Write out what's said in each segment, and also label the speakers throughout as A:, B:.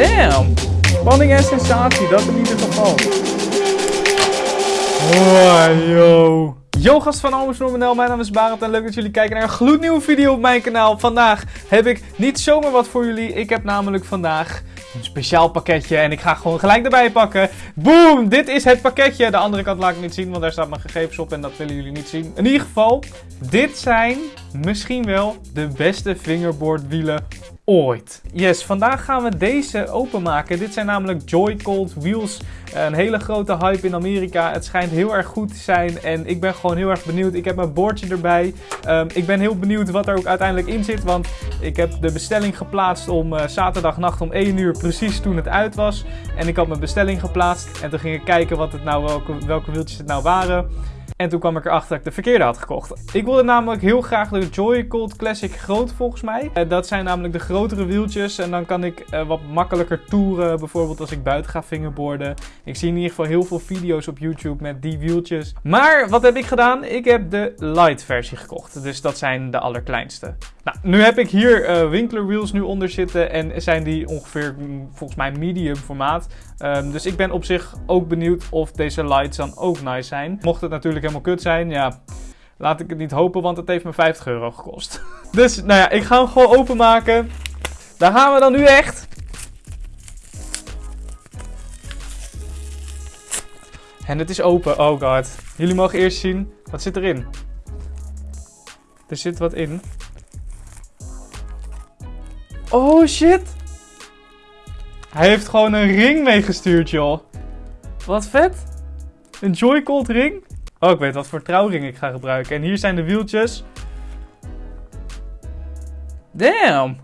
A: Damn. Spanning en sensatie, dat in ieder geval. Oh, yo. Yo gast van Almus Normanel, mijn naam is Barend en leuk dat jullie kijken naar een gloednieuwe video op mijn kanaal. Vandaag heb ik niet zomaar wat voor jullie, ik heb namelijk vandaag een speciaal pakketje en ik ga gewoon gelijk erbij pakken. Boom, dit is het pakketje. De andere kant laat ik niet zien, want daar staat mijn gegevens op en dat willen jullie niet zien. In ieder geval, dit zijn misschien wel de beste fingerboardwielen Yes, vandaag gaan we deze openmaken. Dit zijn namelijk Joy Cold Wheels. Een hele grote hype in Amerika. Het schijnt heel erg goed te zijn en ik ben gewoon heel erg benieuwd. Ik heb mijn bordje erbij. Um, ik ben heel benieuwd wat er ook uiteindelijk in zit, want ik heb de bestelling geplaatst om uh, zaterdagnacht om 1 uur, precies toen het uit was. En ik had mijn bestelling geplaatst en toen ging ik kijken wat het nou, welke, welke wieltjes het nou waren. En toen kwam ik erachter dat ik de verkeerde had gekocht. Ik wilde namelijk heel graag de Joy Cold Classic groot volgens mij. Uh, dat zijn namelijk de grotere wieltjes. En dan kan ik uh, wat makkelijker toeren. Bijvoorbeeld als ik buiten ga fingerboarden. Ik zie in ieder geval heel veel video's op YouTube met die wieltjes. Maar wat heb ik gedaan? Ik heb de light versie gekocht. Dus dat zijn de allerkleinste. Nou, nu heb ik hier uh, Winkler wheels nu onder zitten. En zijn die ongeveer mm, volgens mij medium formaat. Um, dus ik ben op zich ook benieuwd of deze lights dan ook nice zijn. Mocht het natuurlijk kut zijn, ja, laat ik het niet hopen, want het heeft me 50 euro gekost. dus, nou ja, ik ga hem gewoon openmaken. Daar gaan we dan nu echt. En het is open, oh god. Jullie mogen eerst zien, wat zit erin? Er zit wat in. Oh shit! Hij heeft gewoon een ring meegestuurd, joh. Wat vet. Een Joy-Cold ring. Oh, ik weet wat voor trouwring ik ga gebruiken. En hier zijn de wieltjes. Damn.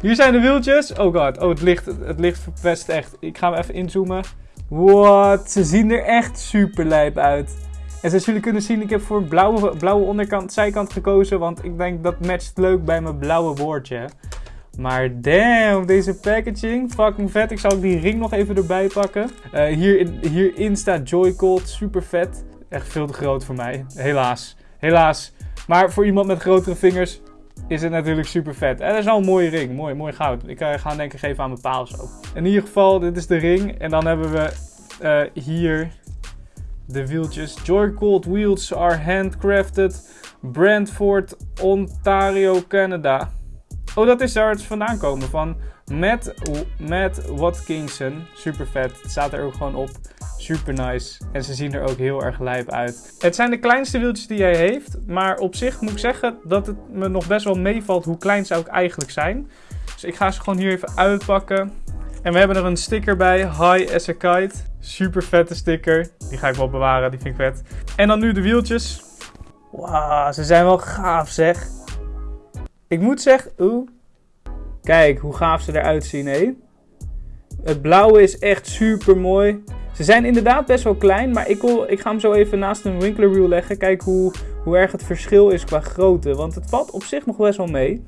A: Hier zijn de wieltjes. Oh god. Oh, het licht, het licht verpest echt. Ik ga hem even inzoomen. What? Ze zien er echt super lijp uit. En zoals jullie kunnen zien, ik heb voor blauwe, blauwe onderkant, zijkant gekozen. Want ik denk dat matcht leuk bij mijn blauwe woordje. Maar damn, deze packaging, fucking vet. Ik zal ook die ring nog even erbij pakken. Uh, hier, hierin staat Joy Cold, super vet. Echt veel te groot voor mij, helaas. Helaas. Maar voor iemand met grotere vingers is het natuurlijk super vet. En dat is wel een mooie ring, mooi, mooi goud. Ik uh, ga hem denk ik even aan mijn paal zo. In ieder geval, dit is de ring. En dan hebben we uh, hier de wieltjes. Joy Cold wheels are handcrafted. Brantford, Ontario, Canada. Oh, dat is daar het vandaan komen. Van Matt, Matt Watkinson. Super vet. Het staat er ook gewoon op. Super nice. En ze zien er ook heel erg lijp uit. Het zijn de kleinste wieltjes die hij heeft. Maar op zich moet ik zeggen dat het me nog best wel meevalt hoe klein ze ook eigenlijk zijn. Dus ik ga ze gewoon hier even uitpakken. En we hebben er een sticker bij. High as a kite. Super vette sticker. Die ga ik wel bewaren. Die vind ik vet. En dan nu de wieltjes. Wauw, ze zijn wel gaaf zeg. Ik moet zeggen, oeh. Kijk hoe gaaf ze eruit zien, hé. Het blauwe is echt super mooi. Ze zijn inderdaad best wel klein, maar ik, wil, ik ga hem zo even naast een Winkler Wheel leggen. Kijk hoe, hoe erg het verschil is qua grootte. Want het valt op zich nog best wel mee.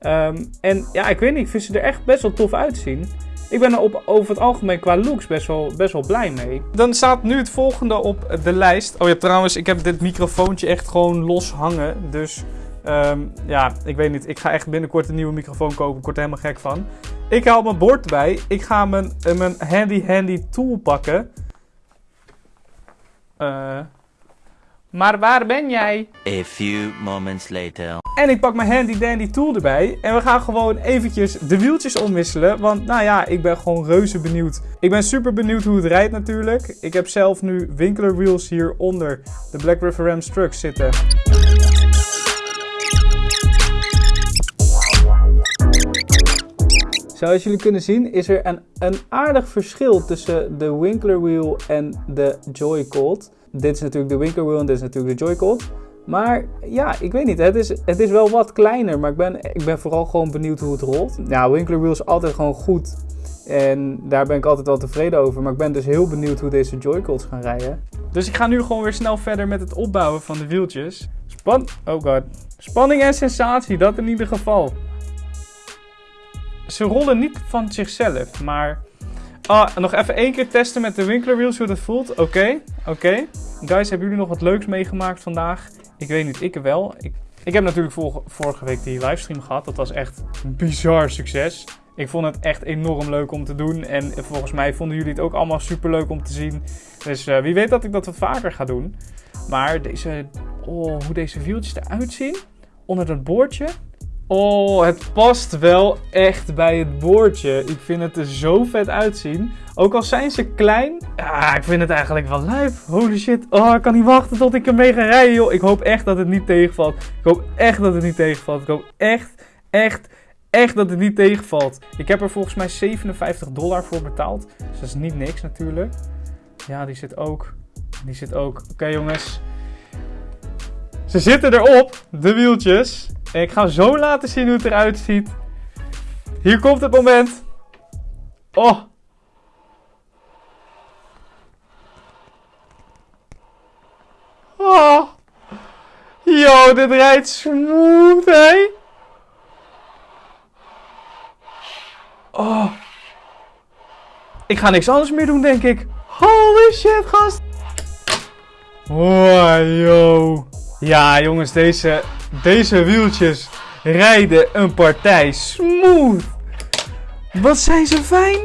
A: Um, en ja, ik weet niet, ik vind ze er echt best wel tof uitzien. Ik ben er op, over het algemeen qua looks best wel, best wel blij mee. Dan staat nu het volgende op de lijst. Oh ja, trouwens, ik heb dit microfoontje echt gewoon los hangen. Dus Um, ja, ik weet niet. Ik ga echt binnenkort een nieuwe microfoon kopen. Ik word er helemaal gek van. Ik haal mijn bord erbij. Ik ga mijn, uh, mijn handy handy tool pakken. Uh, maar waar ben jij?
B: A few moments later.
A: En ik pak mijn handy dandy tool erbij. En we gaan gewoon eventjes de wieltjes omwisselen. Want nou ja, ik ben gewoon reuze benieuwd. Ik ben super benieuwd hoe het rijdt natuurlijk. Ik heb zelf nu Winkler wheels hier onder de Black River Rams trucks zitten. Zoals jullie kunnen zien is er een, een aardig verschil tussen de Winkler Wheel en de Joy Cold. Dit is natuurlijk de Winkler Wheel en dit is natuurlijk de Joy Cold. Maar ja, ik weet niet. Het is, het is wel wat kleiner. Maar ik ben, ik ben vooral gewoon benieuwd hoe het rolt. Ja, Winkler Wheel is altijd gewoon goed. En daar ben ik altijd wel tevreden over. Maar ik ben dus heel benieuwd hoe deze Joy-Colds gaan rijden. Dus ik ga nu gewoon weer snel verder met het opbouwen van de wieltjes. Span oh god. Spanning en sensatie, dat in ieder geval ze rollen niet van zichzelf, maar... Ah, nog even één keer testen met de Winkler Wheels hoe dat voelt. Oké, oké. Guys, hebben jullie nog wat leuks meegemaakt vandaag? Ik weet niet, ik wel. Ik, ik heb natuurlijk vorige week die livestream gehad. Dat was echt een bizar succes. Ik vond het echt enorm leuk om te doen. En volgens mij vonden jullie het ook allemaal super leuk om te zien. Dus eh, wie weet dat ik dat wat vaker ga doen. Maar deze, oh, hoe deze wieltjes eruit zien. Onder dat boordje. Oh, het past wel echt bij het boordje. Ik vind het er zo vet uitzien. Ook al zijn ze klein. Ah, ik vind het eigenlijk wel lijf. Holy shit. Oh, ik kan niet wachten tot ik ermee ga rijden, joh. Ik hoop echt dat het niet tegenvalt. Ik hoop echt dat het niet tegenvalt. Ik hoop echt, echt, echt dat het niet tegenvalt. Ik heb er volgens mij 57 dollar voor betaald. Dus dat is niet niks natuurlijk. Ja, die zit ook. Die zit ook. Oké, jongens. Ze zitten erop, de wieltjes. Ik ga zo laten zien hoe het eruit ziet. Hier komt het moment. Oh. Oh. Yo, dit rijdt smooth, hé. Oh. Ik ga niks anders meer doen, denk ik. Holy shit, gast. Oh, yo. Ja, jongens, deze, deze wieltjes rijden een partij smooth. Wat zijn ze fijn.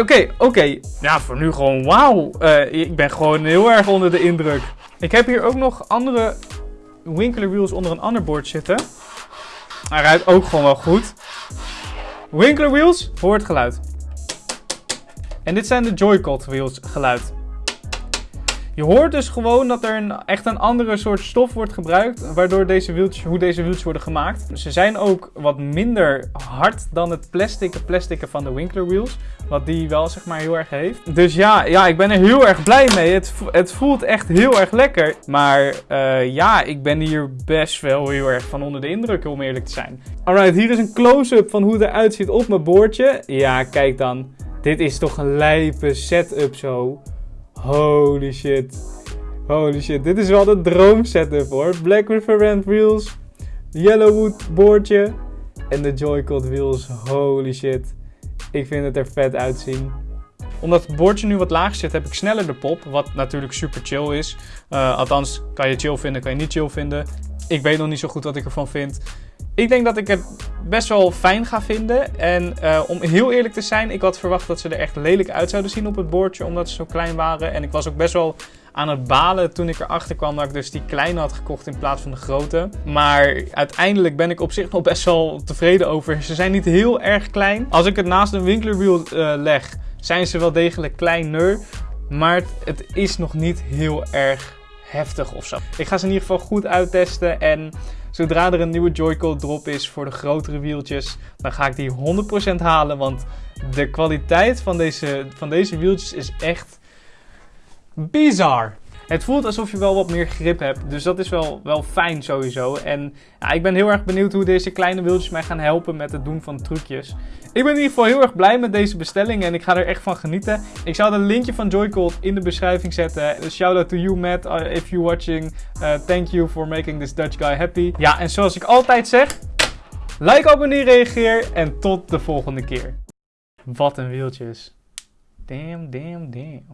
A: Oké, oké. Ja, voor nu gewoon wauw. Uh, ik ben gewoon heel erg onder de indruk. Ik heb hier ook nog andere Winkler wheels onder een ander bord zitten. Hij rijdt ook gewoon wel goed. Winkler wheels, hoort geluid. En dit zijn de Joy-Con wheels geluid. Je hoort dus gewoon dat er een, echt een andere soort stof wordt gebruikt, waardoor deze wieltjes, hoe deze wieltjes worden gemaakt. Ze zijn ook wat minder hard dan het plastic, plastic van de Winkler wheels, wat die wel zeg maar heel erg heeft. Dus ja, ja ik ben er heel erg blij mee. Het, het voelt echt heel erg lekker. Maar uh, ja, ik ben hier best wel heel erg van onder de indruk, om eerlijk te zijn. Alright, hier is een close-up van hoe het eruit ziet op mijn boordje. Ja, kijk dan. Dit is toch een lijpe setup zo. Holy shit. Holy shit. Dit is wel de droom setup hoor. Black River Rand wheels. Yellowwood boordje. En de Joy-Con wheels. Holy shit. Ik vind het er vet uitzien. Omdat het boordje nu wat laag zit, heb ik sneller de pop. Wat natuurlijk super chill is. Uh, althans, kan je chill vinden, kan je niet chill vinden. Ik weet nog niet zo goed wat ik ervan vind. Ik denk dat ik het best wel fijn ga vinden. En uh, om heel eerlijk te zijn, ik had verwacht dat ze er echt lelijk uit zouden zien op het bordje, omdat ze zo klein waren. En ik was ook best wel aan het balen toen ik erachter kwam dat ik dus die kleine had gekocht in plaats van de grote. Maar uiteindelijk ben ik op zich nog best wel tevreden over. Ze zijn niet heel erg klein. Als ik het naast een winklerwiel uh, leg, zijn ze wel degelijk kleiner. Maar het, het is nog niet heel erg heftig of zo. Ik ga ze in ieder geval goed uittesten en zodra er een nieuwe Joy-Con drop is voor de grotere wieltjes, dan ga ik die 100% halen, want de kwaliteit van deze, van deze wieltjes is echt bizar. Het voelt alsof je wel wat meer grip hebt. Dus dat is wel, wel fijn sowieso. En ja, ik ben heel erg benieuwd hoe deze kleine wieltjes mij gaan helpen met het doen van trucjes. Ik ben in ieder geval heel erg blij met deze bestelling en ik ga er echt van genieten. Ik zal een linkje van Joycon in de beschrijving zetten. Shout out to you Matt, uh, if you're watching. Uh, thank you for making this Dutch guy happy. Ja, en zoals ik altijd zeg, like, abonneer, reageer en tot de volgende keer. Wat een wieltjes. Damn, damn, damn.